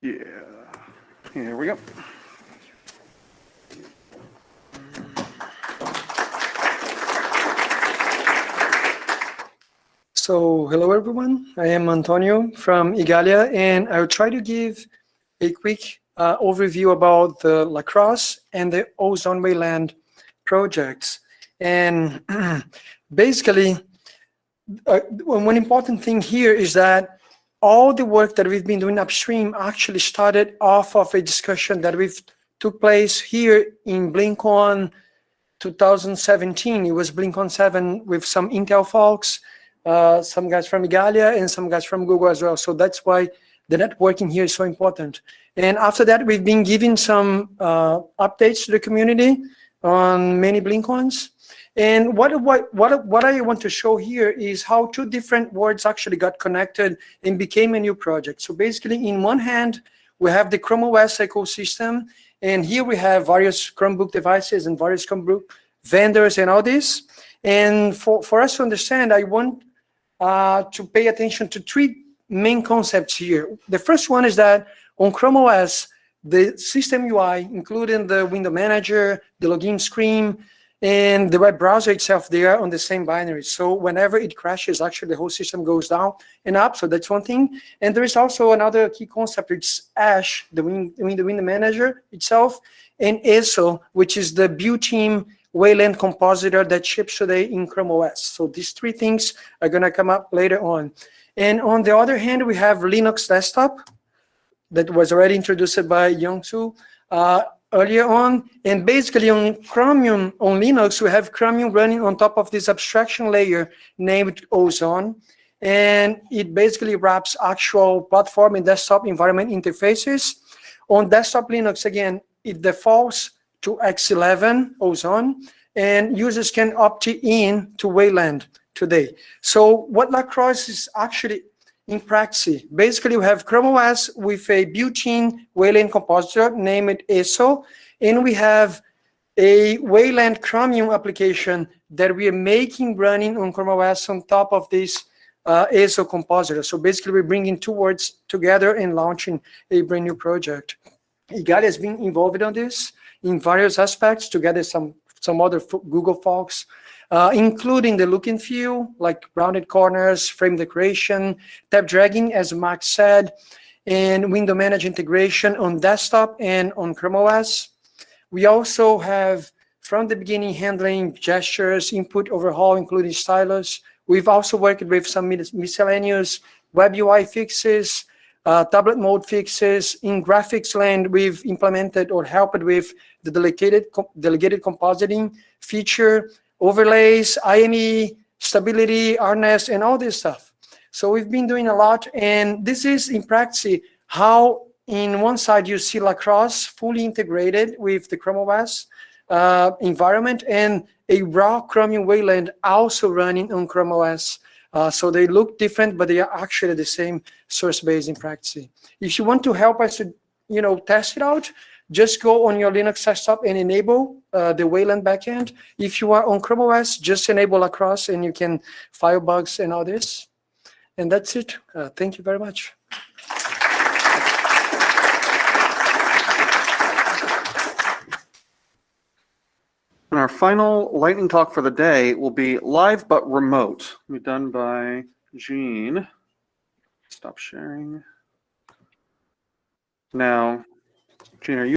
Yeah, here we go. So, hello everyone. I am Antonio from Igalia, and I will try to give a quick uh, overview about the Lacros and the Ozone Wayland projects. And basically, uh, one important thing here is that all the work that we've been doing upstream actually started off of a discussion that we've took place here in BlinkOn 2017. It was BlinkOn 7 with some Intel folks, uh, some guys from Igalia and some guys from Google as well. So that's why the networking here is so important. And after that, we've been giving some uh, updates to the community on many blink BlinkOns. And what, what, what, what I want to show here is how two different words actually got connected and became a new project. So basically, in one hand, we have the Chrome OS ecosystem, and here we have various Chromebook devices and various Chromebook vendors and all this. And for, for us to understand, I want uh, to pay attention to three main concepts here. The first one is that on Chrome OS, the system UI, including the window manager, the login screen, and the web browser itself, they are on the same binary. So whenever it crashes, actually the whole system goes down and up. So that's one thing. And there is also another key concept. It's Ash, the window, window manager itself, and Exo, which is the built-in Wayland compositor that ships today in Chrome OS. So these three things are going to come up later on. And on the other hand, we have Linux Desktop that was already introduced by Youngsu. Uh, earlier on. And basically on Chromium, on Linux, we have Chromium running on top of this abstraction layer named Ozone. And it basically wraps actual platform and desktop environment interfaces. On desktop Linux, again, it defaults to X11 Ozone, and users can opt in to Wayland today. So what Lacros is actually in practice. Basically, we have Chrome OS with a built-in Wayland compositor named Exo, and we have a Wayland Chromium application that we are making running on Chrome OS on top of this uh, Exo compositor. So basically, we're bringing two words together and launching a brand new project. Igalia has been involved on this in various aspects, together some some other Google folks uh, including the look and feel, like rounded corners, frame decoration, tab dragging, as Max said, and window manage integration on desktop and on Chrome OS. We also have, from the beginning, handling gestures, input overhaul, including stylus. We've also worked with some miscellaneous web UI fixes, uh, tablet mode fixes. In graphics land, we've implemented or helped with the delegated, delegated compositing feature, overlays, IME, stability, RNS, and all this stuff. So we've been doing a lot, and this is in practice how in one side you see Lacros fully integrated with the Chrome OS uh, environment and a raw Chromium Wayland also running on Chrome OS. Uh, so they look different, but they are actually the same source base in practice. If you want to help us to, you know, test it out, just go on your Linux desktop and enable uh, the Wayland backend. If you are on Chrome OS, just enable across and you can file bugs and all this. And that's it. Uh, thank you very much. And our final lightning talk for the day will be live but remote. Be done by Gene. Stop sharing. Now, Gene, are you